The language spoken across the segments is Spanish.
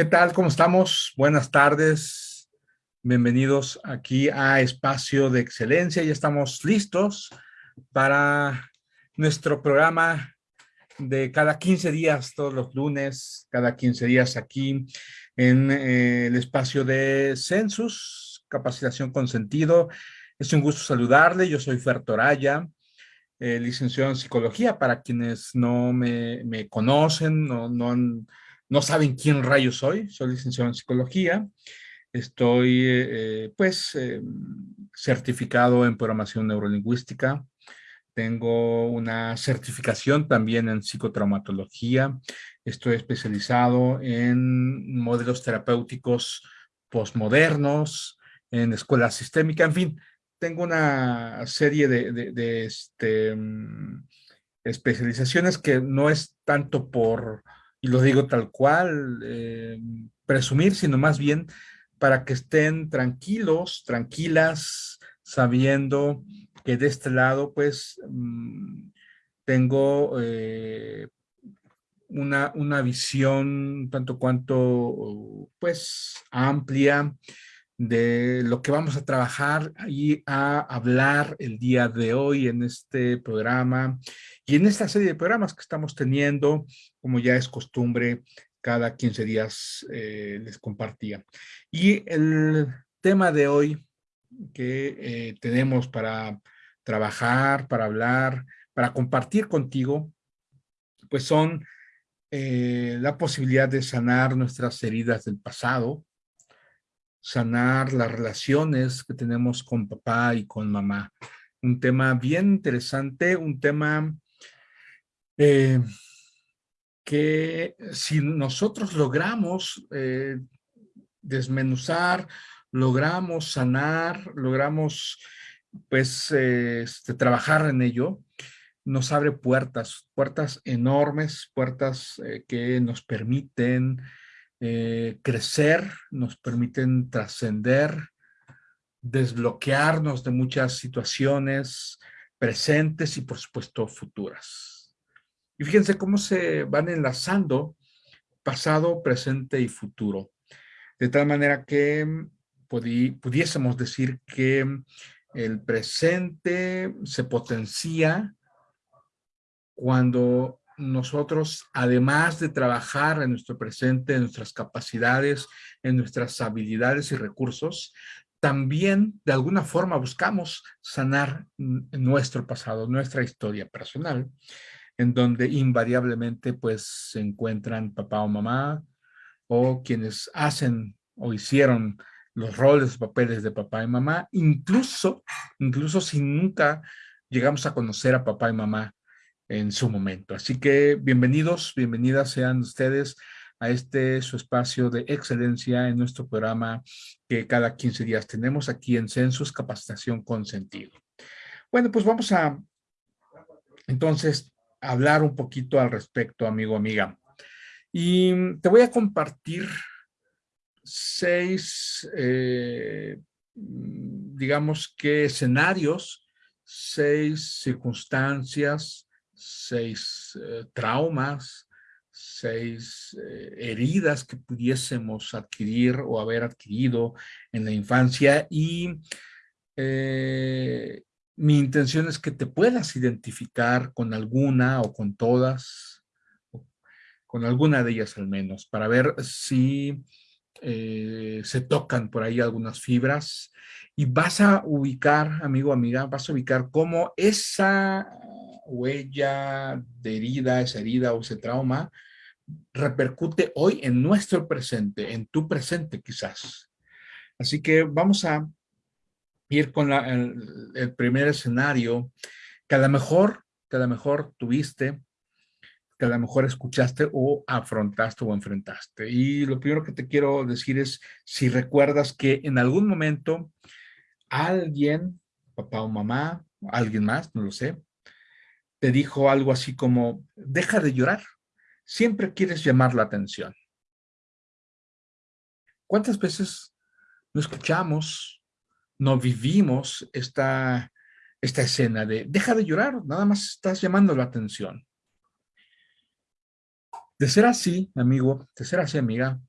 ¿Qué tal? ¿Cómo estamos? Buenas tardes. Bienvenidos aquí a Espacio de Excelencia. Ya estamos listos para nuestro programa de cada 15 días, todos los lunes, cada 15 días aquí en eh, el espacio de Census, capacitación con sentido. Es un gusto saludarle. Yo soy Fer Toraya, eh, licenciado en psicología. Para quienes no me, conocen, no, no han no saben quién rayo soy, soy licenciado en psicología, estoy eh, pues eh, certificado en programación neurolingüística, tengo una certificación también en psicotraumatología, estoy especializado en modelos terapéuticos postmodernos, en escuela sistémica, en fin, tengo una serie de, este, mm, especializaciones que no es tanto por y lo digo tal cual, eh, presumir, sino más bien para que estén tranquilos, tranquilas, sabiendo que de este lado, pues, mm, tengo eh, una, una visión tanto cuanto, pues, amplia de lo que vamos a trabajar y a hablar el día de hoy en este programa y en esta serie de programas que estamos teniendo, como ya es costumbre, cada 15 días eh, les compartía. Y el tema de hoy que eh, tenemos para trabajar, para hablar, para compartir contigo, pues son eh, la posibilidad de sanar nuestras heridas del pasado, sanar las relaciones que tenemos con papá y con mamá. Un tema bien interesante, un tema eh, que si nosotros logramos eh, desmenuzar, logramos sanar, logramos pues este, trabajar en ello, nos abre puertas, puertas enormes, puertas eh, que nos permiten crecer, nos permiten trascender, desbloquearnos de muchas situaciones presentes y por supuesto futuras. Y fíjense cómo se van enlazando pasado, presente y futuro. De tal manera que mm, pudiésemos decir que mm, el presente se potencia cuando nosotros, además de trabajar en nuestro presente, en nuestras capacidades, en nuestras habilidades y recursos, también de alguna forma buscamos sanar nuestro pasado, nuestra historia personal en donde invariablemente pues se encuentran papá o mamá o quienes hacen o hicieron los roles, papeles de papá y mamá, incluso, incluso si nunca llegamos a conocer a papá y mamá en su momento. Así que bienvenidos, bienvenidas sean ustedes a este su espacio de excelencia en nuestro programa que cada 15 días tenemos aquí en Census Capacitación con Sentido. Bueno, pues vamos a entonces hablar un poquito al respecto, amigo, amiga. Y te voy a compartir seis, eh, digamos que escenarios, seis circunstancias, seis eh, traumas, seis eh, heridas que pudiésemos adquirir o haber adquirido en la infancia y mi intención es que te puedas identificar con alguna o con todas, con alguna de ellas al menos, para ver si eh, se tocan por ahí algunas fibras y vas a ubicar, amigo, amiga, vas a ubicar cómo esa huella de herida, esa herida o ese trauma repercute hoy en nuestro presente, en tu presente quizás. Así que vamos a ir con el, primer escenario que a lo mejor, que a lo mejor tuviste, que a lo mejor escuchaste o afrontaste o enfrentaste. Y lo primero que te quiero decir es si recuerdas que en algún momento alguien, papá o mamá, alguien más, no lo sé, te dijo algo así como, deja de llorar, siempre quieres llamar la atención. ¿Cuántas veces no escuchamos no vivimos esta, esta escena de deja de llorar, nada más estás llamando la atención. De ser así, amigo, de ser así, amiga,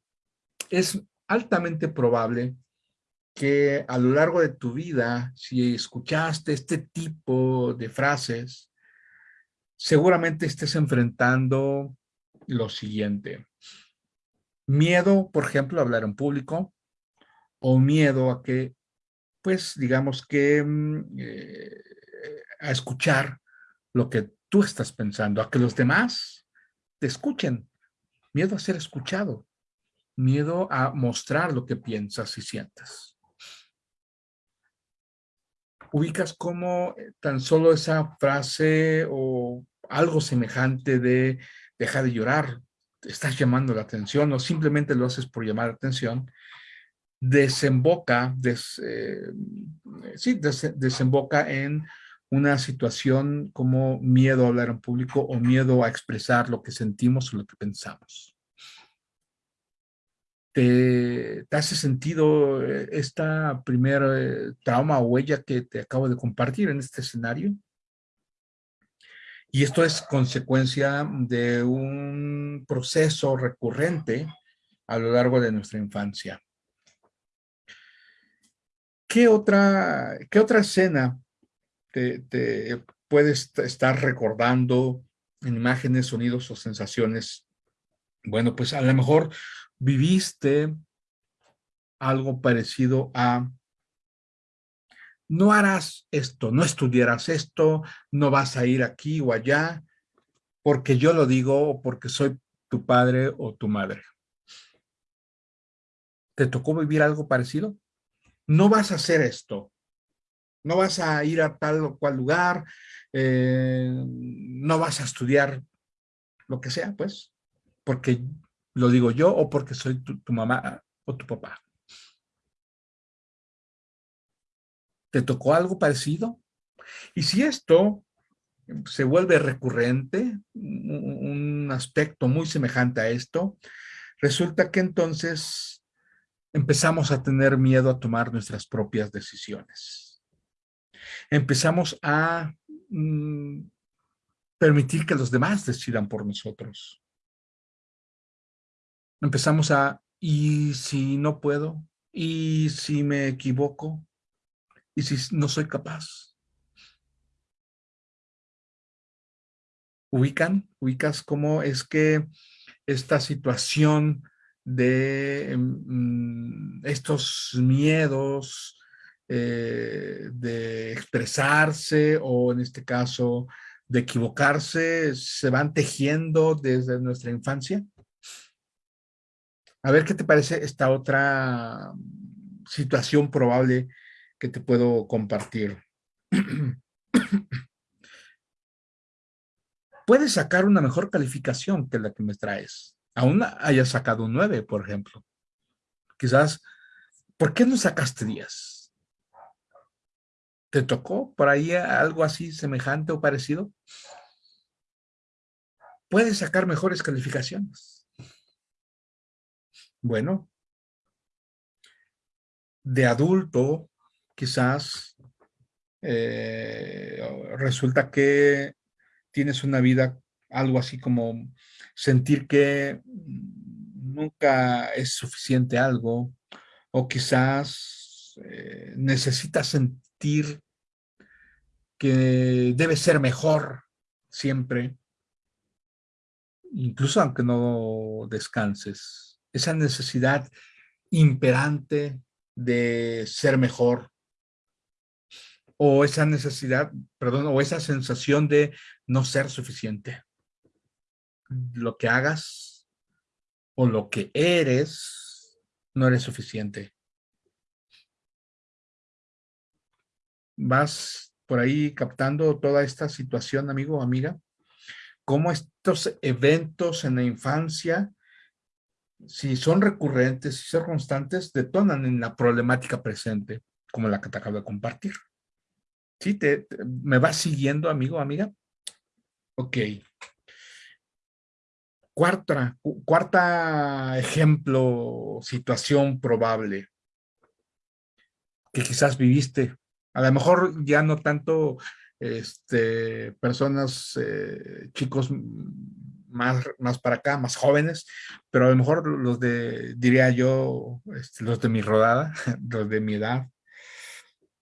es altamente probable que a lo largo de tu vida, si escuchaste este tipo de frases, seguramente estés enfrentando lo siguiente. Miedo, por ejemplo, a hablar en público o miedo a que, pues, digamos que mm, eh, a escuchar lo que tú estás pensando, a que los demás te escuchen. Miedo a ser escuchado. Miedo a mostrar lo que piensas y sientes. Ubicas cómo eh, tan solo esa frase o algo semejante de deja de llorar, estás llamando la atención o simplemente lo haces por llamar la atención, desemboca, eh, sí, desemboca en una situación como miedo a hablar en público o miedo a expresar lo que sentimos o lo que pensamos. ¿Te, hace sentido eh, esta primera eh, trauma o huella que te acabo de compartir en este escenario? Y esto es consecuencia de un proceso recurrente a lo largo de nuestra infancia. ¿Qué otra, qué otra escena te, puedes estar recordando en imágenes, sonidos o sensaciones. Bueno, pues a lo mejor viviste algo parecido a no harás esto, no estudiarás esto, no vas a ir aquí o allá, porque yo lo digo o porque soy tu padre o tu madre. ¿Te tocó vivir algo parecido? No vas a hacer esto, no vas a ir a tal o cual lugar, eh, no vas a estudiar lo que sea, pues, porque lo digo yo o porque soy tu, tu mamá o tu papá. ¿Te tocó algo parecido? Y si esto se vuelve recurrente, un aspecto muy semejante a esto, resulta que entonces empezamos a tener miedo a tomar nuestras propias decisiones empezamos a mm, permitir que los demás decidan por nosotros. Empezamos a, ¿y si no puedo? ¿Y si me equivoco? ¿Y si no soy capaz? ¿Ubican? ¿Ubicas cómo es que esta situación de mm, estos miedos, eh, de expresarse o en este caso de equivocarse se van tejiendo desde nuestra infancia? A ver qué te parece esta otra situación probable que te puedo compartir. Puedes sacar una mejor calificación que la que me traes. Aún hayas sacado un 9, por ejemplo. Quizás, ¿por qué no sacaste 10? ¿Te tocó por ahí algo así semejante o parecido? Puedes sacar mejores calificaciones. Bueno, de adulto, quizás eh, resulta que tienes una vida algo así como sentir que nunca es suficiente algo o quizás eh, necesitas sentir que debe ser mejor siempre, incluso aunque no descanses. Esa necesidad imperante de ser mejor o esa necesidad, perdón, o esa sensación de no ser suficiente. Lo que hagas o lo que eres no eres suficiente. vas por ahí captando toda esta situación, amigo o amiga, cómo estos eventos en la infancia, si son recurrentes, si son constantes, detonan en la problemática presente, como la que te acabo de compartir. ¿Sí? Te, ¿Me vas siguiendo, amigo o amiga? Ok. Cuarta, cuarta ejemplo, situación probable que quizás viviste a lo mejor ya no tanto este, personas, eh, chicos más, más para acá, más jóvenes, pero a lo mejor los de, diría yo, este, los de mi rodada, los de mi edad,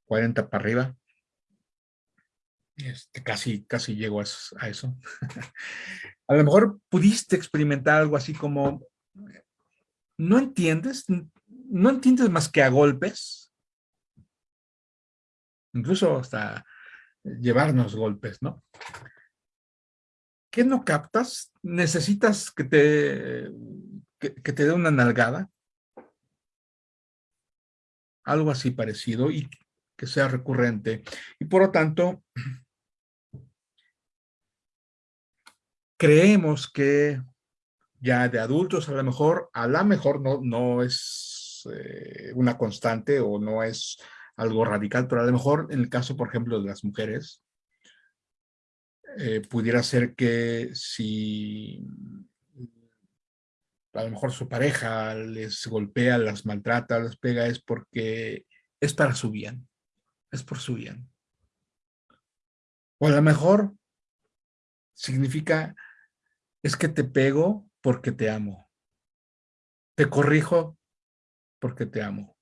40 para arriba, este, casi, casi llego a eso. a lo mejor pudiste experimentar algo así como, no entiendes, no entiendes más que a golpes, incluso hasta llevarnos golpes, ¿no? ¿Qué no captas? ¿Necesitas que te, que, te dé una nalgada? Algo así parecido y que sea recurrente. Y por lo tanto, creemos que ya de adultos a lo mejor, a lo mejor no, no es eh, una constante o no es algo radical, pero a lo mejor en el caso, por ejemplo, de las mujeres, eh, pudiera ser que si a lo mejor su pareja les golpea, las maltrata, les pega, es porque es para su bien, es por su bien. O a lo mejor significa, es que te pego porque te amo. Te corrijo porque te amo.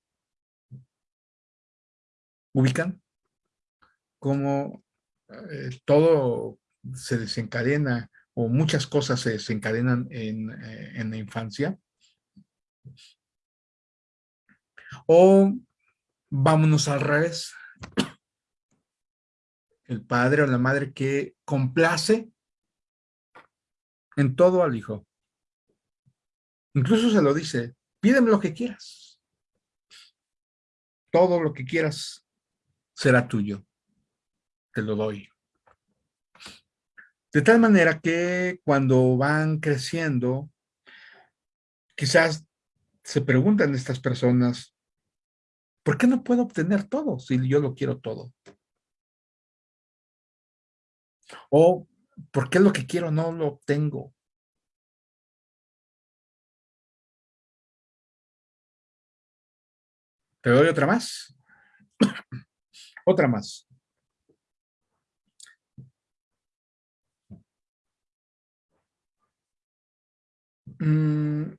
¿Ubican? Como eh, todo se desencadena o muchas cosas se desencadenan en, eh, en la infancia. O vámonos al revés. El padre o la madre que complace en todo al hijo. Incluso se lo dice, pídeme lo que quieras. Todo lo que quieras será tuyo te lo doy. De tal manera que cuando van creciendo, quizás se preguntan estas personas, ¿por qué no puedo obtener todo si yo lo quiero todo? O, ¿por qué lo que quiero no lo obtengo? ¿Te doy otra más? otra más. Mm.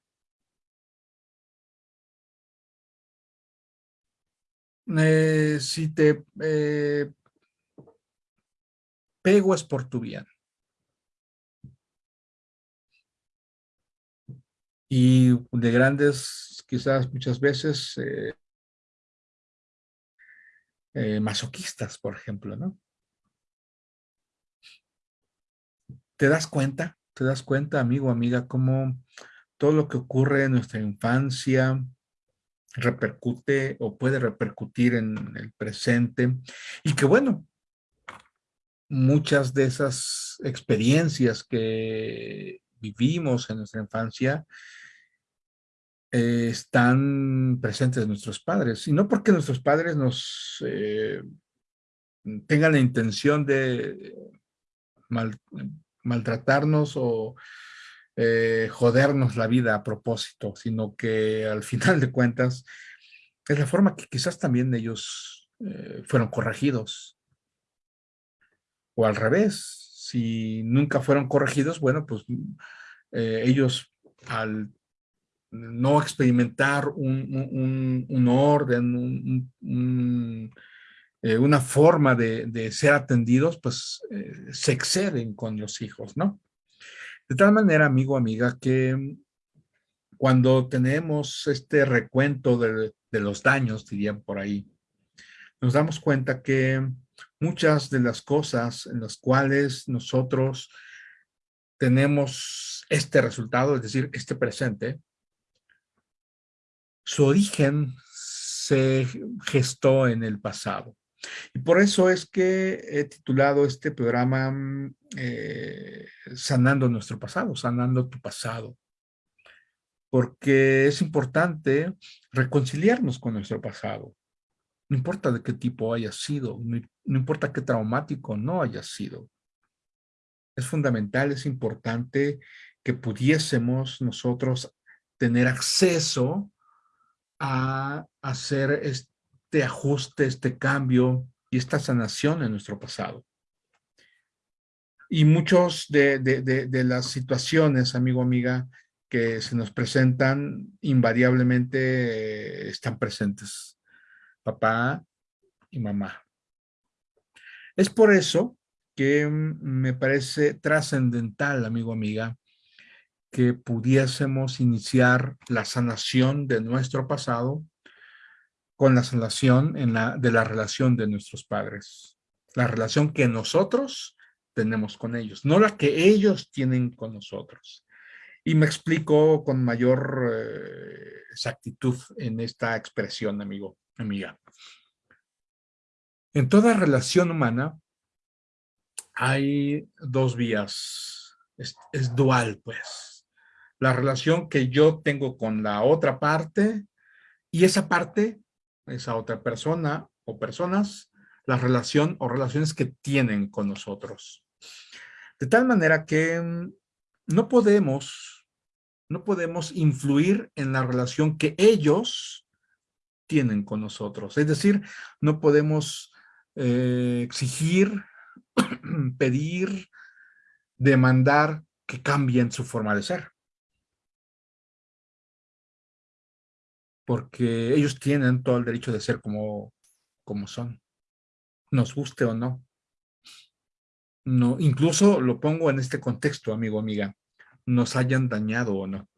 Eh, si te eh, pego es por tu bien. Y de grandes, quizás muchas veces, eh, masoquistas, por ejemplo, ¿no? ¿Te das cuenta? ¿Te das cuenta, amigo, amiga, cómo todo lo que ocurre en nuestra infancia repercute o puede repercutir en el presente? Y que bueno, muchas de esas experiencias que vivimos en nuestra infancia eh, están presentes en nuestros padres. Y no porque nuestros padres nos eh, tengan la intención de mal, maltratarnos o eh, jodernos la vida a propósito, sino que al final de cuentas es la forma que quizás también ellos fueron corregidos. O al revés, si nunca fueron corregidos, bueno, pues ellos al no experimentar un, orden, un, una forma de, ser atendidos, pues se exceden con los hijos, ¿no? De tal manera, amigo, amiga, que cuando tenemos este recuento de, de los daños, dirían por ahí, nos damos cuenta que muchas de las cosas en las cuales nosotros tenemos este resultado, es decir, este presente, su origen se gestó en el pasado. Y por eso es que he titulado este programa mm, eh, Sanando nuestro pasado, sanando tu pasado. Porque es importante reconciliarnos con nuestro pasado. No importa de qué tipo haya sido, no, no importa qué traumático no haya sido. Es fundamental, es importante que pudiésemos nosotros tener acceso a hacer este ajuste, este cambio y esta sanación en nuestro pasado. Y muchos de, de las situaciones, amigo, amiga, que se nos presentan, invariablemente eh, están presentes. Papá y mamá. Es por eso que mm, me parece trascendental, amigo, amiga, que pudiésemos iniciar la sanación de nuestro pasado con la sanación de la relación de nuestros padres. La relación que nosotros tenemos con ellos, no la que ellos tienen con nosotros. Y me explico con mayor eh, exactitud en esta expresión, amigo, amiga. En toda relación humana hay dos vías, es dual, pues. La relación que yo tengo con la otra parte y esa parte, esa otra persona o personas, la relación o relaciones que tienen con nosotros. De tal manera que mm, no podemos, no podemos influir en la relación que ellos tienen con nosotros. Es decir, no podemos eh, exigir, pedir, demandar que cambien su forma de ser. Porque ellos tienen todo el derecho de ser como, como son, nos guste o no. no. Incluso lo pongo en este contexto, amigo, amiga, nos hayan dañado o no.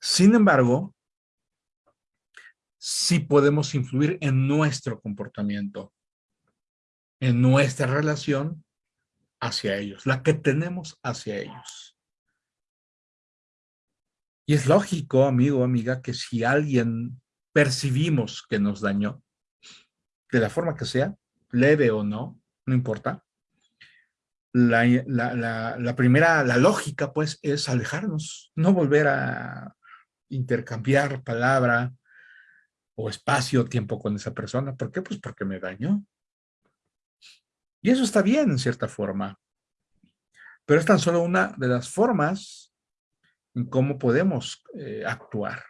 Sin embargo, sí podemos influir en nuestro comportamiento, en nuestra relación hacia ellos, la que tenemos hacia ellos. Y es lógico, amigo, amiga, que si alguien percibimos que nos dañó, de la forma que sea, leve o no, no importa, la, la, primera, la lógica, pues, es alejarnos, no volver a intercambiar palabra, o espacio, tiempo con esa persona. ¿Por qué? Pues porque me dañó. Y eso está bien en cierta forma. Pero es tan solo una de las formas cómo podemos eh, actuar.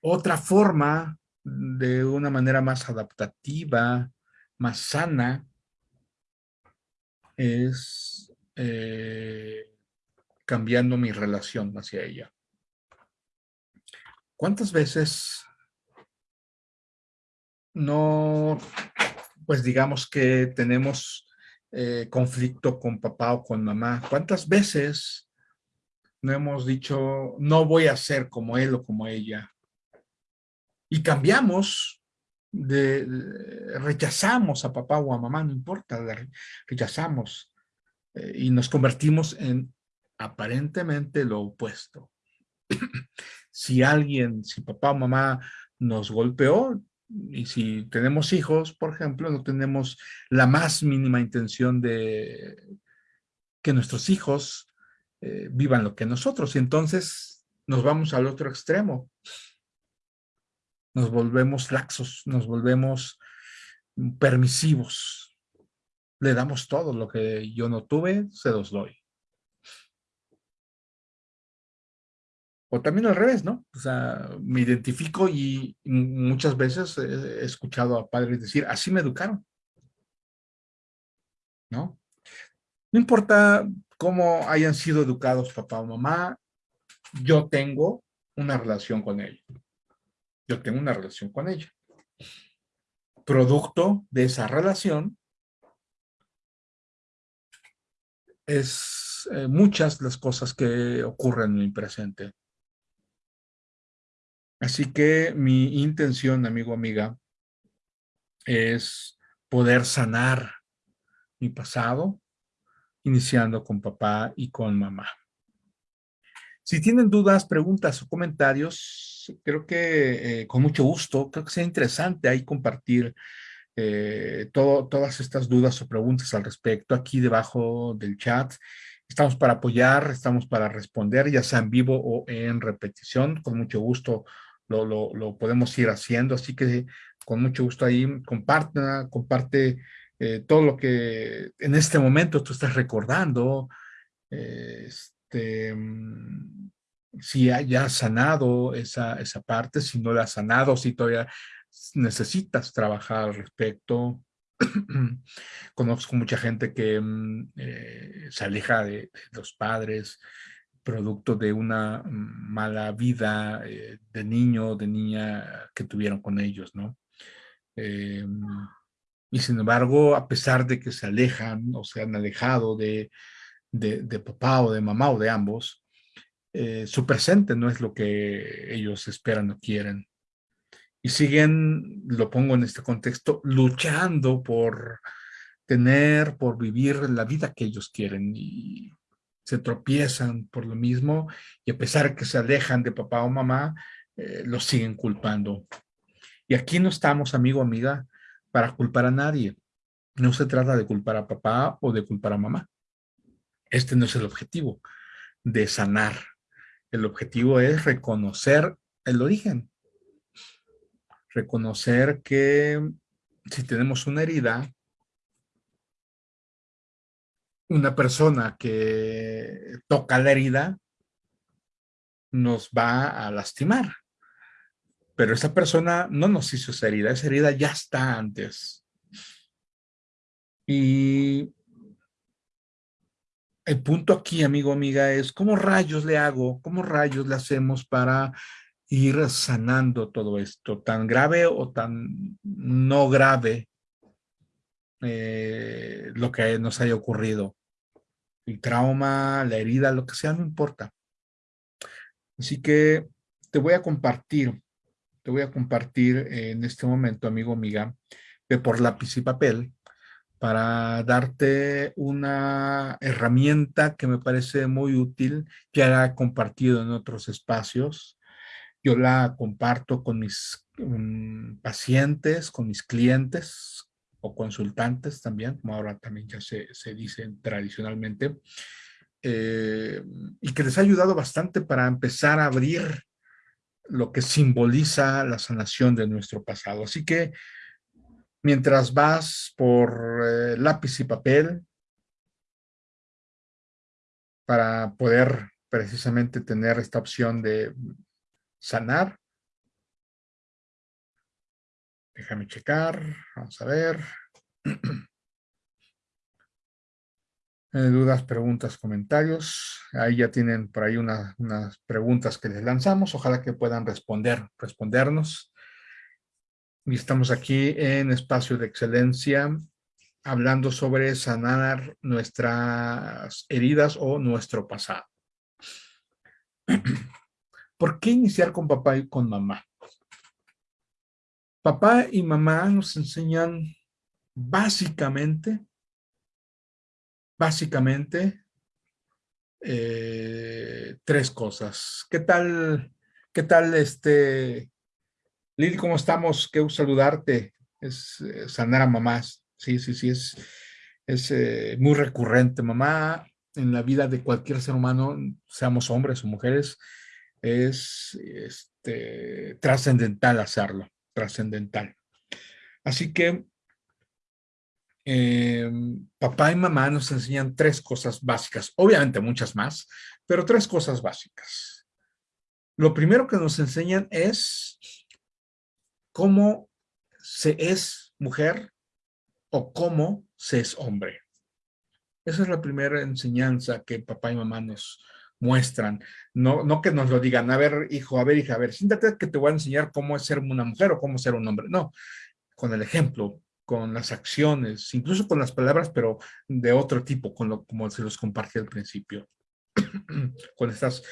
Otra forma, de una manera más adaptativa, más sana, es eh, cambiando mi relación hacia ella. ¿Cuántas veces no, pues digamos que tenemos eh, conflicto con papá o con mamá? ¿Cuántas veces no hemos dicho, no voy a ser como él o como ella? Y cambiamos, de, rechazamos a papá o a mamá, no importa, rechazamos eh, y nos convertimos en aparentemente lo opuesto si alguien, si papá o mamá nos golpeó, y si tenemos hijos, por ejemplo, no tenemos la más mínima intención de que nuestros hijos eh, vivan lo que nosotros. Y entonces nos vamos al otro extremo. Nos volvemos laxos, nos volvemos permisivos. Le damos todo lo que yo no tuve, se los doy. O también al revés, ¿no? O sea, me identifico y muchas veces he escuchado a padres decir, así me educaron. ¿No? No importa cómo hayan sido educados papá o mamá, yo tengo una relación con ella. Yo tengo una relación con ella. Producto de esa relación es eh, muchas las cosas que ocurren en mi presente. Así que mi intención, amigo, amiga, es poder sanar mi pasado, iniciando con papá y con mamá. Si tienen dudas, preguntas o comentarios, creo que eh, con mucho gusto, creo que sea interesante ahí compartir eh, todas estas dudas o preguntas al respecto aquí debajo del chat. Estamos para apoyar, estamos para responder, ya sea en vivo o en repetición. Con mucho gusto lo, podemos ir haciendo, así que con mucho gusto ahí comparte, comparte eh, todo lo que en este momento tú estás recordando, este, mm, si haya sanado esa, esa parte, si no la has sanado, si todavía necesitas trabajar al respecto, Conozco mucha gente que mm, eh, se aleja de, los padres, producto de una mala vida eh, de niño o de niña que tuvieron con ellos, ¿no? Eh, y sin embargo, a pesar de que se alejan o se han alejado de, de, papá o de mamá o de ambos, su presente no es lo que ellos esperan o quieren y siguen, lo pongo en este contexto, luchando por tener, por vivir la vida que ellos quieren y se tropiezan por lo mismo y a pesar que se alejan de papá o mamá, eh, los siguen culpando. Y aquí no estamos, amigo, amiga, para culpar a nadie. No se trata de culpar a papá o de culpar a mamá. Este no es el objetivo de sanar. El objetivo es reconocer el origen reconocer que si tenemos una herida, una persona que toca la herida nos va a lastimar. Pero esa persona no nos hizo esa herida, esa herida ya está antes. Y el punto aquí, amigo, amiga, es ¿cómo rayos le hago? ¿Cómo rayos le hacemos para ir sanando todo esto, tan grave o tan no grave eh, lo que nos haya ocurrido. El trauma, la herida, lo que sea, no importa. Así que te voy a compartir, voy a compartir en este momento, amigo, amiga, de por lápiz y papel, para darte una herramienta que me parece muy útil, que ha compartido en otros espacios, yo la comparto con mis pacientes, con mis clientes o consultantes también, como ahora también ya se, se dice tradicionalmente, eh, y que les ha ayudado bastante para empezar a abrir lo que simboliza la sanación de nuestro pasado. Así que mientras vas por eh, lápiz y papel para poder precisamente tener esta opción de sanar. Déjame checar, vamos a ver. Eh, dudas, preguntas, comentarios. Ahí ya tienen por ahí unas preguntas que les lanzamos. Ojalá que puedan responder, respondernos. Y estamos aquí en Espacio de Excelencia hablando sobre sanar nuestras heridas o nuestro pasado. ¿Por qué iniciar con papá y con mamá? Papá y mamá nos enseñan básicamente, básicamente, eh, tres cosas. ¿Qué tal, qué tal, este, Lili, cómo estamos? Qué gusto saludarte. Es eh, sanar a mamás. Sí, sí, sí, es, es eh, muy recurrente. Mamá, en la vida de cualquier ser humano, seamos hombres o mujeres, es este, trascendental hacerlo, trascendental. Así que em, papá y mamá nos enseñan tres cosas básicas, obviamente muchas más, pero tres cosas básicas. Lo primero que nos enseñan es cómo se es mujer o cómo se es hombre. Esa es la primera enseñanza que papá y mamá nos, muestran, no, no que nos lo digan, a ver, hijo, a ver, hija, a ver, siéntate que te voy a enseñar cómo es ser una mujer o cómo ser un hombre. No, con el ejemplo, con las acciones, incluso con las palabras, pero de otro tipo, con lo, como se los compartí al principio. con estas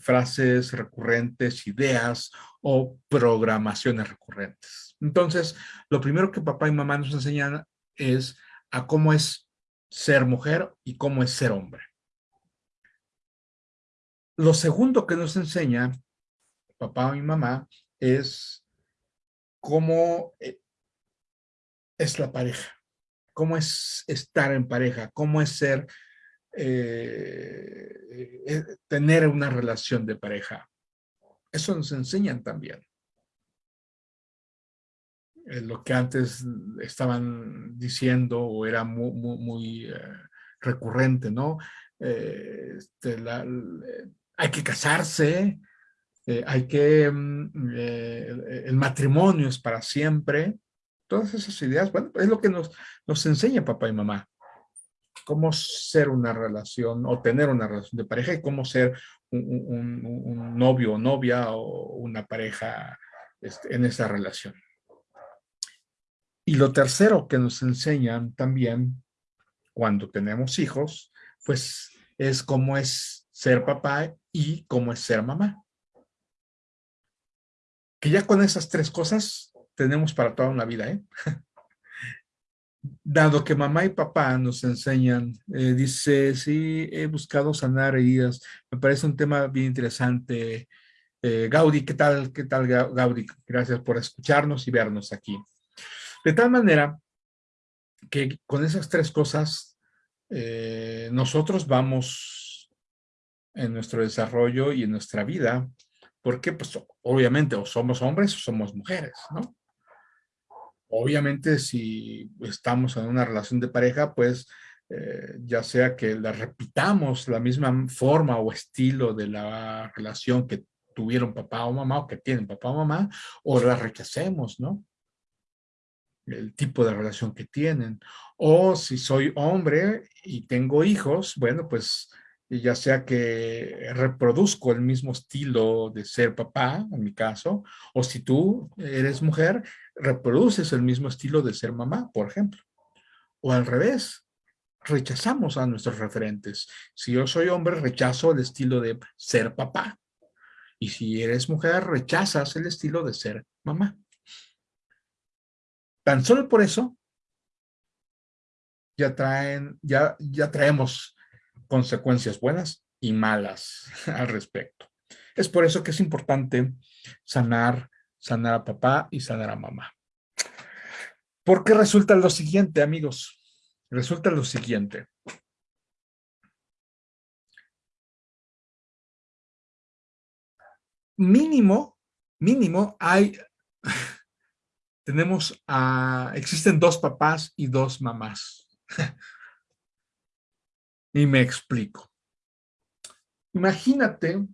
frases recurrentes, ideas o programaciones recurrentes. Entonces, lo primero que papá y mamá nos enseñan es a cómo es ser mujer y cómo es ser hombre. Lo segundo que nos enseña papá y mamá es cómo eh, es la pareja, cómo es estar en pareja, cómo es ser, eh, eh, tener una relación de pareja. Eso nos enseñan también. lo que antes estaban diciendo o era muy, muy, recurrente, ¿no? Este, hay que casarse, eh, hay que, mm, eh, el matrimonio es para siempre, Todas esas ideas, bueno, es lo que nos, nos enseña papá y mamá. Cómo ser una relación o tener una relación de pareja y cómo ser un, novio o novia o una pareja este, en esa relación. Y lo tercero que nos enseñan también cuando tenemos hijos, pues es cómo es ser papá y cómo es ser mamá. Que ya con esas tres cosas tenemos para toda una vida, ¿eh? Dado que mamá y papá nos enseñan, eh, dice, sí, he buscado sanar heridas. Me parece un tema bien interesante. Eh, Gaudi, ¿qué tal? ¿Qué tal, Gaudi? Gracias por escucharnos y vernos aquí. De tal manera que con esas tres cosas eh, nosotros vamos en nuestro desarrollo y en nuestra vida, porque pues obviamente o somos hombres o somos mujeres, ¿no? Obviamente si estamos en una relación de pareja, pues eh, ya sea que la repitamos la misma forma o estilo de la relación que tuvieron papá o mamá o que tienen papá o mamá, o la rechacemos, ¿no? el tipo de relación que tienen. O si soy hombre y tengo hijos, bueno, pues ya sea que reproduzco el mismo estilo de ser papá, en mi caso, o si tú eres mujer, reproduces el mismo estilo de ser mamá, por ejemplo. O al revés, rechazamos a nuestros referentes. Si yo soy hombre, rechazo el estilo de ser papá. Y si eres mujer, rechazas el estilo de ser mamá. Tan solo por eso ya traen, ya, ya traemos consecuencias buenas y malas al respecto. Es por eso que es importante sanar, sanar a papá y sanar a mamá. Porque resulta lo siguiente, amigos. Resulta lo siguiente. Mínimo, mínimo hay tenemos existen dos papás y dos mamás. y me explico. Imagínate,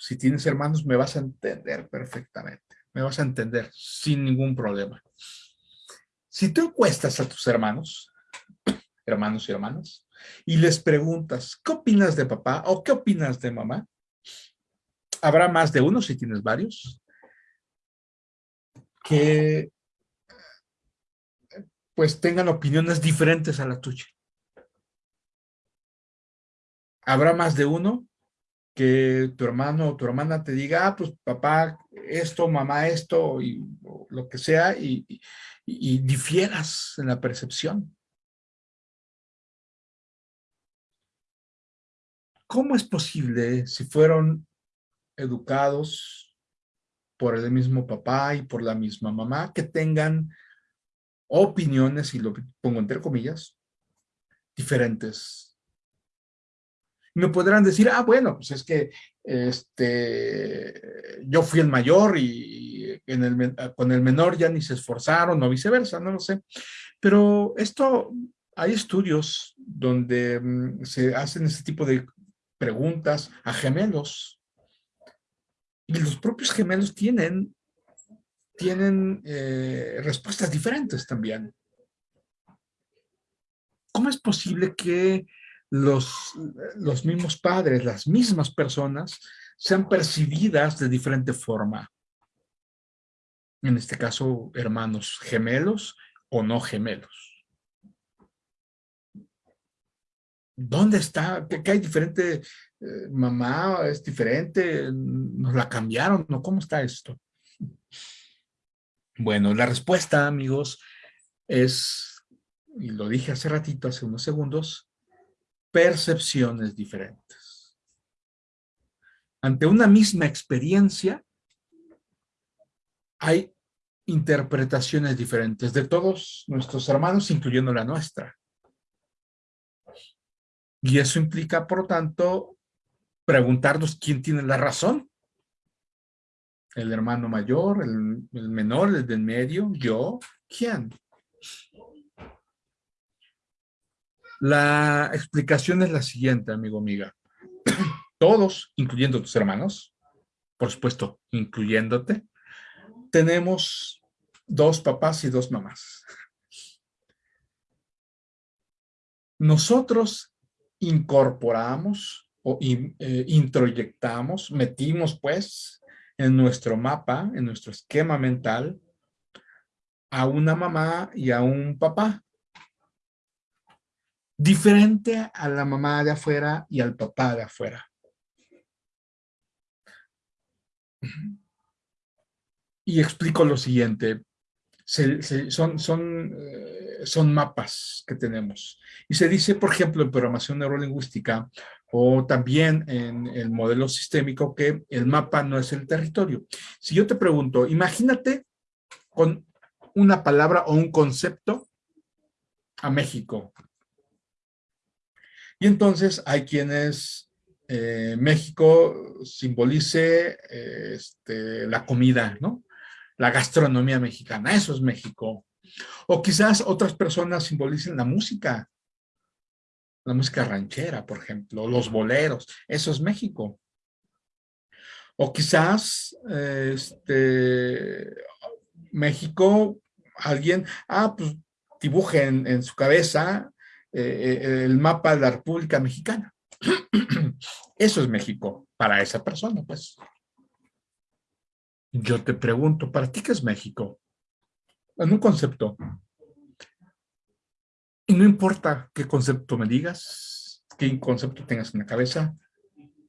si tienes hermanos, me vas a entender perfectamente. Me vas a entender sin ningún problema. Si tú encuestas a tus hermanos, hermanos y hermanas, y les preguntas, ¿qué opinas de papá o qué opinas de mamá? Habrá más de uno si tienes varios que pues tengan opiniones diferentes a la tuya. Habrá más de uno que tu hermano o tu hermana te diga, ah, pues papá esto, mamá esto, y lo que sea, y, y difieras en la percepción. ¿Cómo es posible si fueron educados por el mismo papá y por la misma mamá, que tengan opiniones, y lo pongo entre comillas, diferentes. Me podrán decir, ah, bueno, pues es que este, yo fui el mayor y con el menor ya ni se esforzaron o viceversa, no lo sé. Pero esto, hay estudios donde mm, se hacen ese tipo de preguntas a gemelos y los propios gemelos tienen, tienen eh, respuestas diferentes también. ¿Cómo es posible que los, los mismos padres, las mismas personas, sean percibidas de diferente forma? En este caso, hermanos gemelos o no gemelos. ¿Dónde está? ¿Qué, hay diferente? Eh, mamá es diferente, nos la cambiaron, ¿no? ¿Cómo está esto? Bueno, la respuesta, amigos, es, y lo dije hace ratito, hace unos segundos, percepciones diferentes. Ante una misma experiencia, hay interpretaciones diferentes de todos nuestros hermanos, incluyendo la nuestra. Y eso implica, por lo tanto, preguntarnos quién tiene la razón. El hermano mayor, el, menor, el del medio, yo, ¿quién? La explicación es la siguiente, amigo, amiga. Todos, incluyendo tus hermanos, por supuesto, incluyéndote, tenemos dos papás y dos mamás. Nosotros incorporamos o eh, introyectamos, metimos pues en nuestro mapa, en nuestro esquema mental, a una mamá y a un papá. Diferente a la mamá de afuera y al papá de afuera. Y explico lo siguiente. son, son, eh, son mapas que tenemos. Y se dice, por ejemplo, en programación neurolingüística o también en el modelo sistémico que el mapa no es el territorio. Si yo te pregunto, imagínate con una palabra o un concepto a México. Y entonces hay quienes eh, México simbolice este, la comida, ¿no? La gastronomía mexicana, eso es México. O quizás otras personas simbolicen la música, la música ranchera, por ejemplo, los boleros, eso es México. O quizás este, México, alguien, ah, pues dibuje en, su cabeza eh, el mapa de la República Mexicana. Eso es México para esa persona, pues. Yo te pregunto, ¿para ti qué es México? En un concepto. Y no importa qué concepto me digas, qué concepto tengas en la cabeza,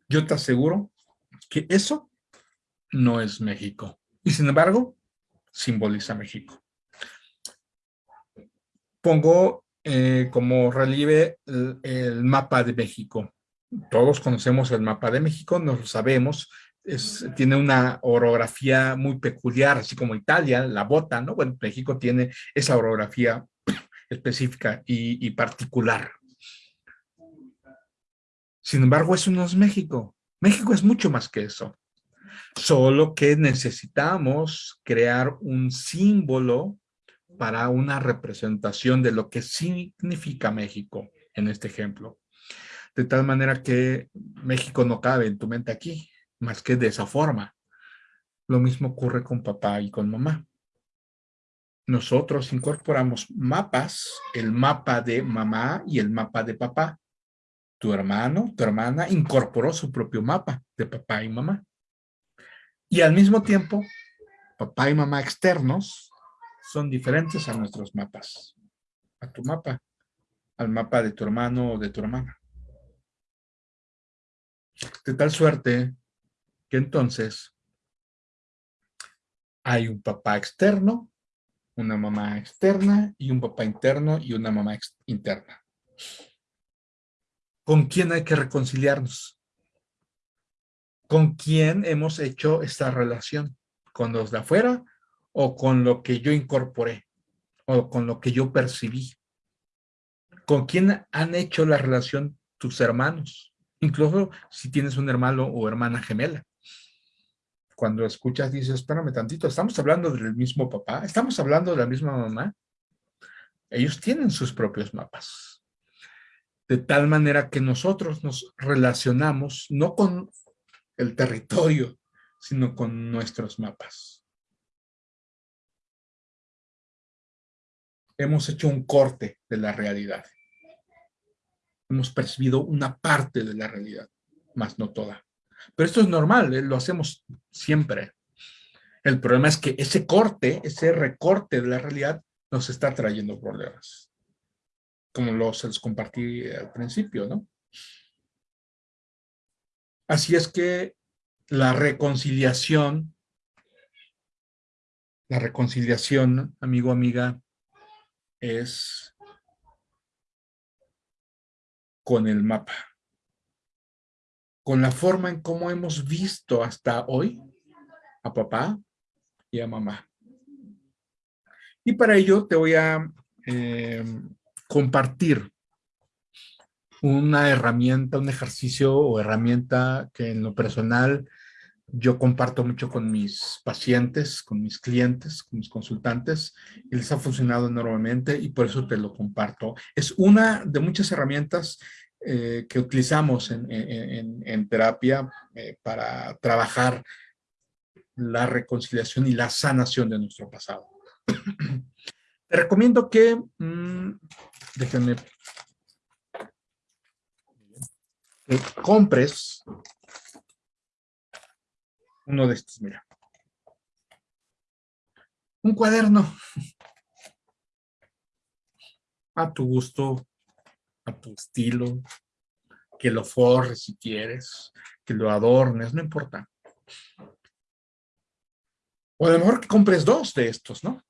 yo te aseguro que eso no es México. Y sin embargo, simboliza México. Pongo eh, como relieve el, mapa de México. Todos conocemos el mapa de México, nos lo sabemos. tiene una orografía muy peculiar, así como Italia, la bota, ¿no? Bueno, México tiene esa orografía específica y, y particular. Sin embargo, eso no es México. México es mucho más que eso. Solo que necesitamos crear un símbolo para una representación de lo que significa México en este ejemplo. De tal manera que México no cabe en tu mente aquí, más que de esa forma. Lo mismo ocurre con papá y con mamá. Nosotros incorporamos mapas, el mapa de mamá y el mapa de papá. Tu hermano, tu hermana incorporó su propio mapa de papá y mamá. Y al mismo tiempo, papá y mamá externos son diferentes a nuestros mapas. A tu mapa, al mapa de tu hermano o de tu hermana. De tal suerte que entonces hay un papá externo, una mamá externa y un papá interno y una mamá interna. ¿Con quién hay que reconciliarnos? ¿Con quién hemos hecho esta relación? ¿Con los de afuera o con lo que yo incorporé? ¿O con lo que yo percibí? ¿Con quién han hecho la relación tus hermanos? Incluso si tienes un hermano o hermana gemela. Cuando escuchas dices, espérame tantito, ¿estamos hablando del mismo papá? ¿Estamos hablando de la misma mamá? Ellos tienen sus propios mapas. De tal manera que nosotros nos relacionamos no con el territorio, sino con nuestros mapas. Hemos hecho un corte de la realidad. Hemos percibido una parte de la realidad, más no toda. Pero esto es normal, ¿eh? lo hacemos siempre. El problema es que ese corte, ese recorte de la realidad nos está trayendo problemas. Como los compartí al principio, ¿no? Así es que la reconciliación, la reconciliación, amigo, amiga, es con el mapa, con la forma en cómo hemos visto hasta hoy a papá y a mamá. Y para ello te voy a eh, compartir una herramienta, un ejercicio o herramienta que en lo personal yo comparto mucho con mis pacientes, con mis clientes, con mis consultantes, y les ha funcionado enormemente y por eso te lo comparto. Es una de muchas herramientas eh, que utilizamos en, terapia eh, para trabajar la reconciliación y la sanación de nuestro pasado. Te recomiendo que, mm, déjenme, que compres uno de estos, mira. Un cuaderno. A tu gusto, a tu estilo, que lo forres si quieres, que lo adornes, no importa. O a lo mejor que compres dos de estos, ¿no?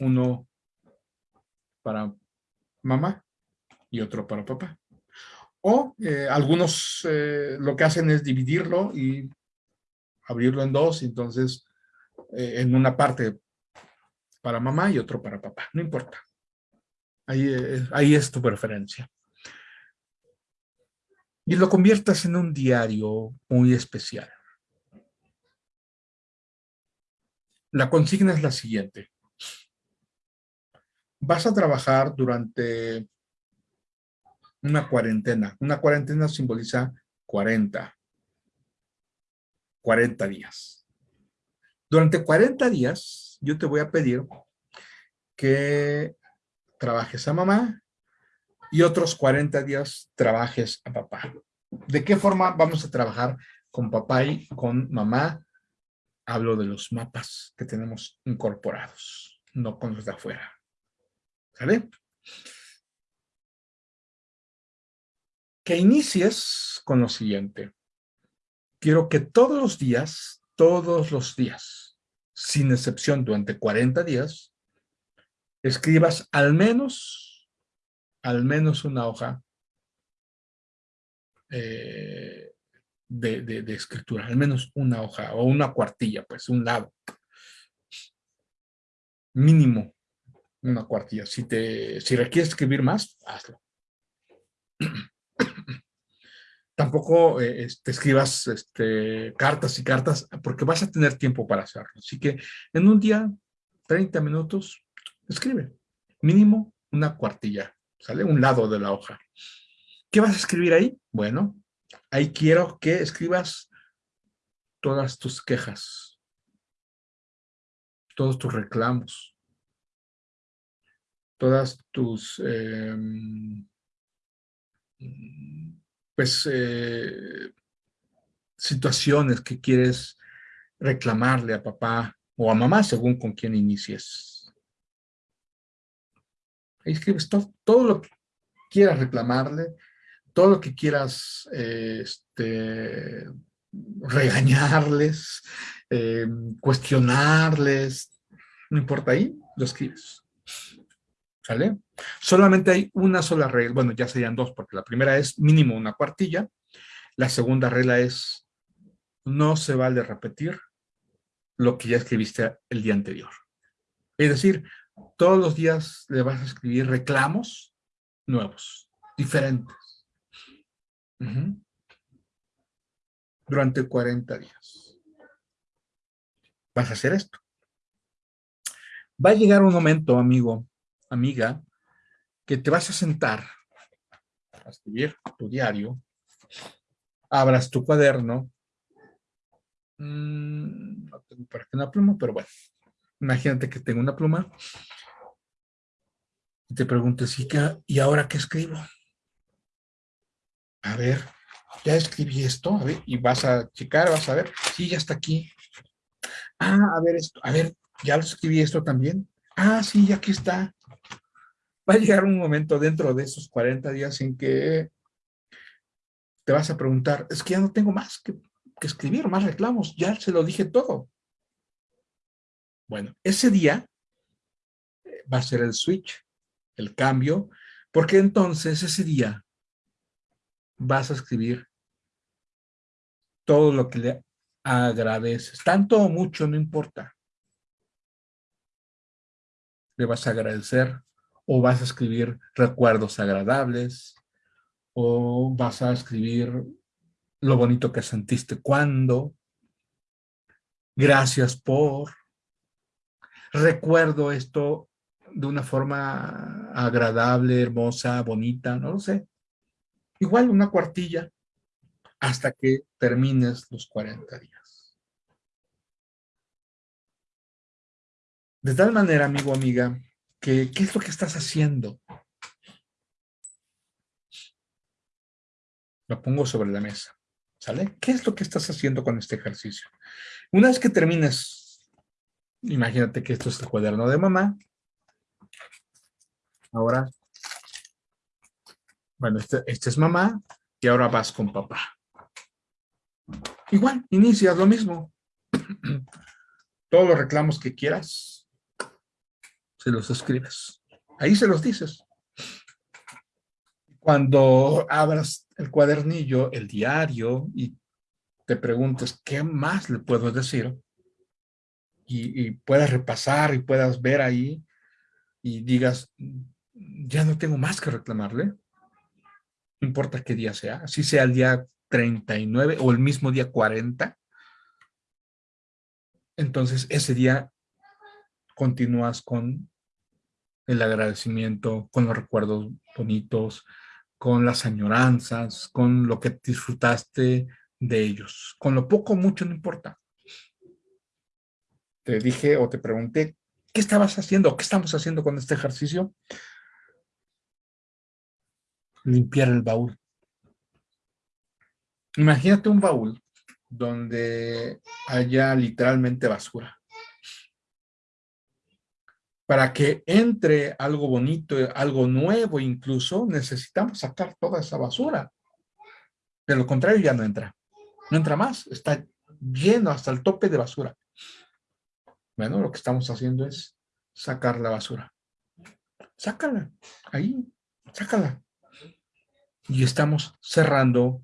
Uno para mamá y otro para papá. O eh, algunos eh, lo que hacen es dividirlo y abrirlo en dos, entonces eh, en una parte para mamá y otro para papá, no importa. Ahí, ahí es tu preferencia. Y lo conviertas en un diario muy especial. La consigna es la siguiente. Vas a trabajar durante una cuarentena. Una cuarentena simboliza 40. 40 días. Durante 40 días, yo te voy a pedir que trabajes a mamá y otros 40 días trabajes a papá. ¿De qué forma vamos a trabajar con papá y con mamá? Hablo de los mapas que tenemos incorporados, no con los de afuera. ¿Sale? Que inicies con lo siguiente quiero que todos los días, todos los días, sin excepción durante 40 días, escribas al menos, al menos una hoja eh, de, escritura, al menos una hoja o una cuartilla, pues un lado. Mínimo una cuartilla. Si, te, si requieres escribir más, hazlo. tampoco eh, te escribas este, cartas y cartas, porque vas a tener tiempo para hacerlo. Así que en un día, 30 minutos, escribe. Mínimo una cuartilla, ¿sale? Un lado de la hoja. ¿Qué vas a escribir ahí? Bueno, ahí quiero que escribas todas tus quejas, todos tus reclamos, todas tus... Em, pues, eh, situaciones que quieres reclamarle a papá o a mamá, según con quién inicies. Ahí escribes todo, lo que quieras reclamarle, todo lo que quieras este, regañarles, eh, cuestionarles, no importa ahí, lo escribes. ¿Sale? Solamente hay una sola regla, bueno, ya serían dos, porque la primera es mínimo una cuartilla, la segunda regla es no se vale repetir lo que ya escribiste el día anterior. Es decir, todos los días le vas a escribir reclamos nuevos, diferentes. Durante 40 días. Vas a hacer esto. Va a llegar un momento, amigo, amiga, que te vas a sentar a escribir tu diario, abras tu cuaderno, mm, no tengo para qué una pluma, pero bueno, imagínate que tengo una pluma y te preguntes, ¿y, qué, ¿y ahora qué escribo? A ver, ya escribí esto, y vas a checar, vas a ver, sí, ya está aquí. Ah, a ver esto, a ver, ya lo escribí esto también. Ah, sí, aquí está va a llegar un momento dentro de esos 40 días en que te vas a preguntar, es que ya no tengo más que, escribir, más reclamos, ya se lo dije todo. Bueno, ese día eh, va a ser el switch, el cambio, porque entonces ese día vas a escribir todo lo que le agradeces, tanto o mucho, no importa. Le vas a agradecer o vas a escribir recuerdos agradables, o vas a escribir lo bonito que sentiste cuando, gracias por, recuerdo esto de una forma agradable, hermosa, bonita, no lo sé. Igual una cuartilla hasta que termines los 40 días. De tal manera, amigo, amiga, ¿qué es lo que estás haciendo? Lo pongo sobre la mesa, ¿sale? ¿Qué es lo que estás haciendo con este ejercicio? Una vez que termines, imagínate que esto es el cuaderno de mamá. Ahora, bueno, este, este es mamá y ahora vas con papá. Igual, inicias lo mismo. Todos los reclamos que quieras, se los escribes. Ahí se los dices. Cuando abras el cuadernillo, el diario, y te preguntes qué más le puedo decir, y, puedas repasar y puedas ver ahí, y digas, ya no tengo más que reclamarle, no importa qué día sea, si sea el día 39 o el mismo día 40, entonces ese día continúas con el agradecimiento, con los recuerdos bonitos, con las añoranzas, con lo que disfrutaste de ellos. Con lo poco mucho no importa. Te dije o te pregunté, ¿qué estabas haciendo? ¿Qué estamos haciendo con este ejercicio? Limpiar el baúl. Imagínate un baúl donde haya literalmente basura para que entre algo bonito, algo nuevo incluso, necesitamos sacar toda esa basura. De lo contrario ya no entra. No entra más, está lleno hasta el tope de basura. Bueno, lo que estamos haciendo es sacar la basura. Sácala, ahí, sácala. Y estamos cerrando,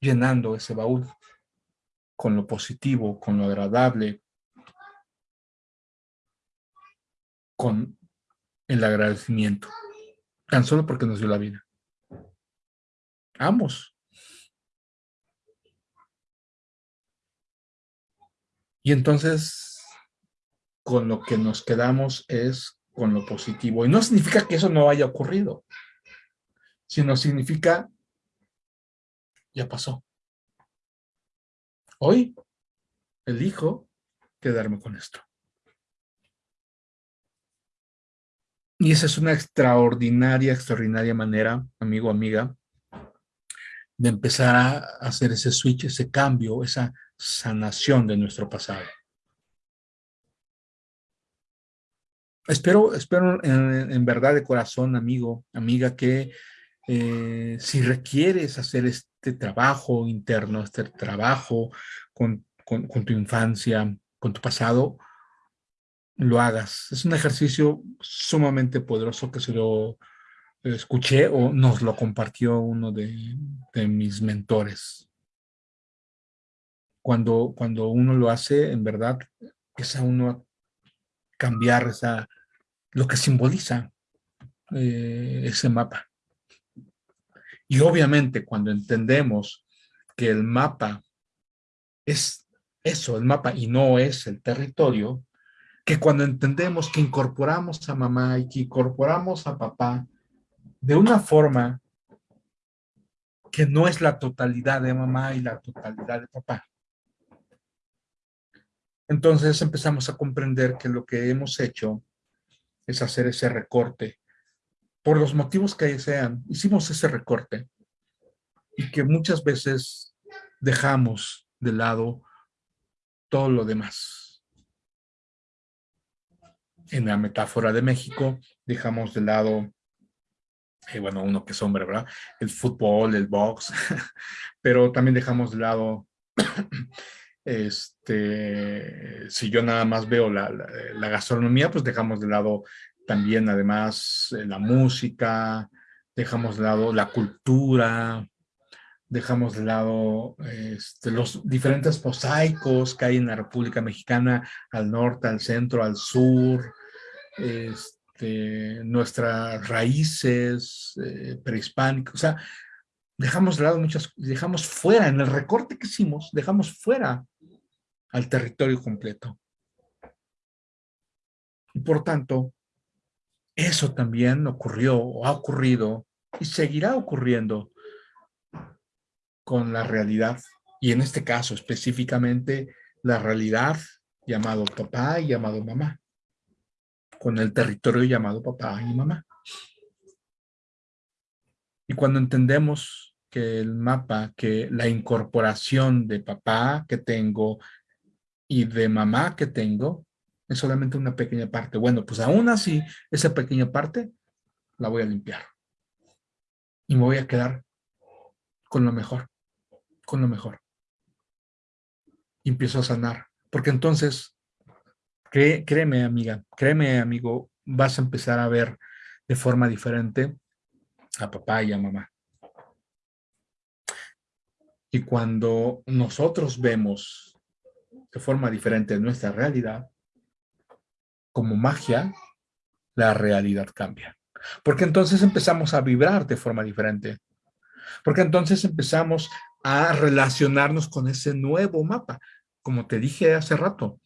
llenando ese baúl con lo positivo, con lo agradable, con el agradecimiento, tan solo porque nos dio la vida. Ambos. Y entonces, con lo que nos quedamos es con lo positivo. Y no significa que eso no haya ocurrido, sino significa, ya pasó. Hoy elijo quedarme con esto. Y esa es una extraordinaria, extraordinaria manera, amigo, amiga, de empezar a hacer ese switch, ese cambio, esa sanación de nuestro pasado. Espero, espero en, verdad de corazón, amigo, amiga, que eh, si requieres hacer este trabajo interno, este trabajo con tu infancia, con tu pasado, lo hagas. Es un ejercicio sumamente poderoso que se lo escuché o nos lo compartió uno de, mis mentores. Cuando, cuando uno lo hace, en verdad, es a uno cambiar esa, lo que simboliza eh, ese mapa. Y obviamente cuando entendemos que el mapa es eso, el mapa, y no es el territorio, que cuando entendemos que incorporamos a mamá y que incorporamos a papá de una forma que no es la totalidad de mamá y la totalidad de papá. Entonces empezamos a comprender que lo que hemos hecho es hacer ese recorte. Por los motivos que sean, hicimos ese recorte. Y que muchas veces dejamos de lado todo lo demás en la metáfora de México, dejamos de lado, eh, bueno, uno que es hombre, ¿verdad? El fútbol, el box, pero también dejamos de lado, este, si yo nada más veo la, la, gastronomía, pues dejamos de lado también además eh, la música, dejamos de lado la cultura, dejamos de lado este, los diferentes mosaicos que hay en la República Mexicana, al norte, al centro, al sur, este, nuestras raíces eh, prehispánicas, o sea, dejamos de lado muchas, dejamos fuera, en el recorte que hicimos, dejamos fuera al territorio completo. Y por tanto, eso también ocurrió, o ha ocurrido, y seguirá ocurriendo con la realidad, y en este caso específicamente la realidad llamado papá y llamado mamá, con el territorio llamado papá y mamá. Y cuando entendemos que el mapa, que la incorporación de papá que tengo y de mamá que tengo, es solamente una pequeña parte. Bueno, pues aún así, esa pequeña parte la voy a limpiar. Y me voy a quedar con lo mejor, con lo mejor. Empiezo a sanar. Porque entonces, créeme amiga, créeme amigo, vas a empezar a ver de forma diferente a papá y a mamá. Y cuando nosotros vemos de forma diferente nuestra realidad, como magia, la realidad cambia. Porque entonces empezamos a vibrar de forma diferente. Porque entonces empezamos a relacionarnos con ese nuevo mapa. Como te dije hace rato,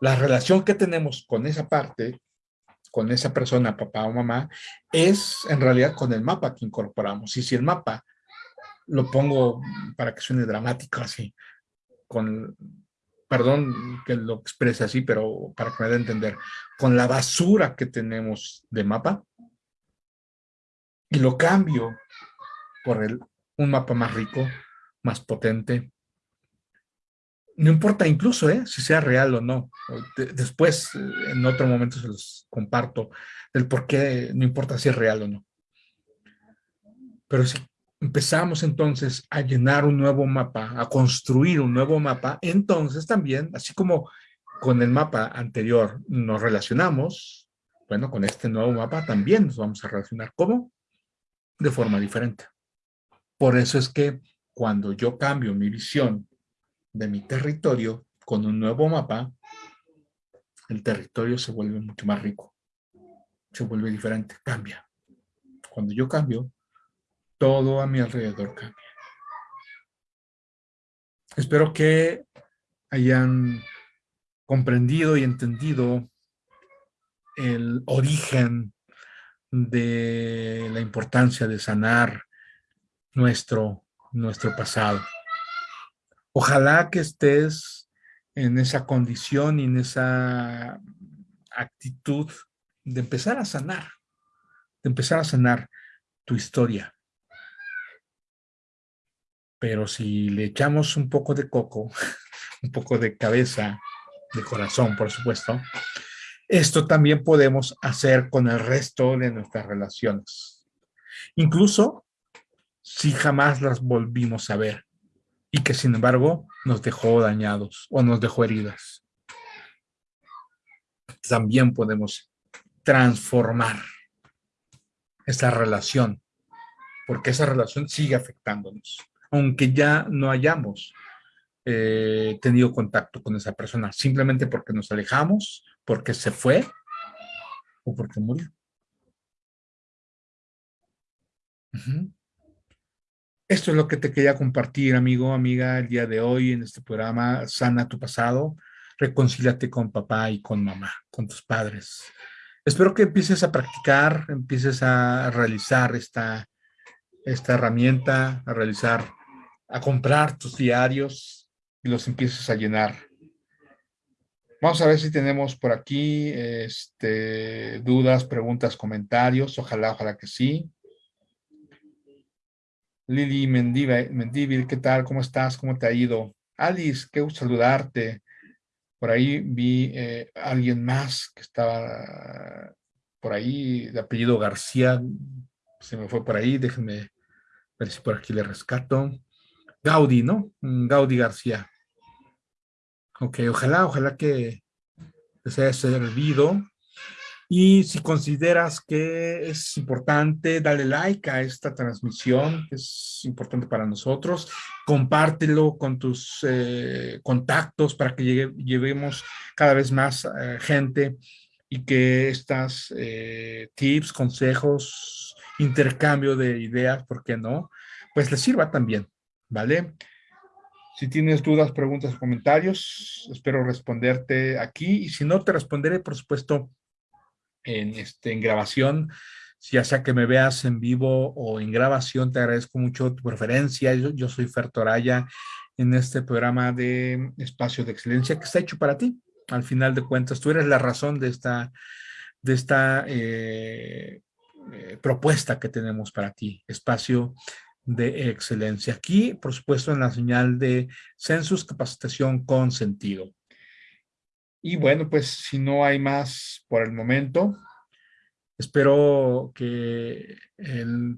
la relación que tenemos con esa parte, con esa persona, papá o mamá, es en realidad con el mapa que incorporamos. Y si el mapa, lo pongo para que suene dramático así, con perdón que lo exprese así, pero para que me dé a entender, con la basura que tenemos de mapa y lo cambio por el, un mapa más rico, más potente. No importa incluso ¿eh? si sea real o no. después, en otro momento se los comparto del por qué no importa si es real o no. Pero sí empezamos entonces a llenar un nuevo mapa, a construir un nuevo mapa, entonces también, así como con el mapa anterior nos relacionamos, bueno, con este nuevo mapa también nos vamos a relacionar. ¿Cómo? De forma diferente. Por eso es que cuando yo cambio mi visión de mi territorio con un nuevo mapa, el territorio se vuelve mucho más rico, se vuelve diferente, cambia. Cuando yo cambio, todo a mi alrededor cambia. Espero que hayan comprendido y entendido el origen de la importancia de sanar nuestro, nuestro pasado. Ojalá que estés en esa condición y en esa actitud de empezar a sanar, de empezar a sanar tu historia, pero si le echamos un poco de coco, un poco de cabeza, de corazón, por supuesto, esto también podemos hacer con el resto de nuestras relaciones. Incluso si jamás las volvimos a ver y que sin embargo nos dejó dañados o nos dejó heridas. También podemos transformar esa relación, porque esa relación sigue afectándonos aunque ya no hayamos eh, tenido contacto con esa persona, simplemente porque nos alejamos, porque se fue o porque murió. Esto es lo que te quería compartir, amigo, amiga, el día de hoy en este programa Sana tu pasado. Reconcíliate con papá y con mamá, con tus padres. Espero que empieces a practicar, empieces a realizar esta, esta herramienta, a realizar a comprar tus diarios y los empieces a llenar. Vamos a ver si tenemos por aquí este, dudas, preguntas, comentarios. Ojalá, ojalá que sí. Lili Mendívil, ¿qué tal? ¿Cómo estás? ¿Cómo te ha ido? Alice, qué gusto saludarte. Por ahí vi eh, alguien más que estaba por ahí, de apellido García. Se me fue por ahí, déjenme ver si por aquí le rescato. Gaudí, ¿no? Mm, Gaudí García. Ok, ojalá, ojalá que les haya servido. Y si consideras que es importante, dale like a esta transmisión, que es importante para nosotros. Compártelo con tus eh, contactos para que llevemos cada vez más eh, gente y que estas eh, tips, consejos, intercambio de ideas, ¿por qué no? Pues les sirva también. ¿vale? Si tienes dudas, preguntas, comentarios, espero responderte aquí. Y si no, te responderé, por supuesto, en, este, en grabación. Ya sea que me veas en vivo o en grabación, te agradezco mucho tu preferencia. Yo, soy Fer Toraya en este programa de Espacio de Excelencia que está hecho para ti, al final de cuentas, tú eres la razón de esta, de esta eh, eh, propuesta que tenemos para ti, espacio de excelencia. Aquí, por supuesto, en la señal de Census Capacitación con Sentido. Y bueno, pues si no hay más por el momento, espero que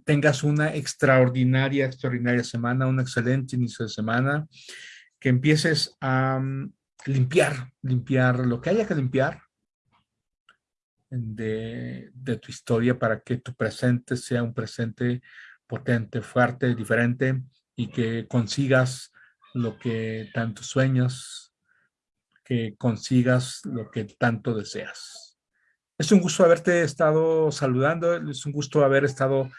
tengas una extraordinaria, extraordinaria semana, un excelente inicio de semana, que empieces a mm, limpiar, limpiar lo que haya que limpiar, de, tu historia para que tu presente sea un presente potente, fuerte, diferente y que consigas lo que tanto sueñas, que consigas lo que tanto deseas. Es un gusto haberte estado saludando, es un gusto haber estado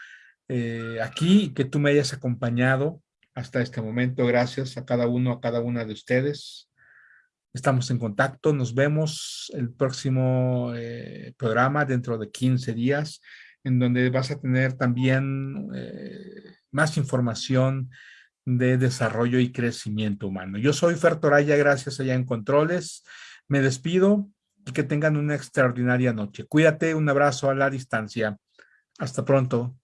eh, aquí y que tú me hayas acompañado hasta este momento. Gracias a cada uno, a cada una de ustedes. Estamos en contacto, nos vemos el próximo eh, programa dentro de 15 días, en donde vas a tener también eh, más información de desarrollo y crecimiento humano. Yo soy Fer Toraya, gracias allá en Controles. Me despido y que tengan una extraordinaria noche. Cuídate, un abrazo a la distancia. Hasta pronto.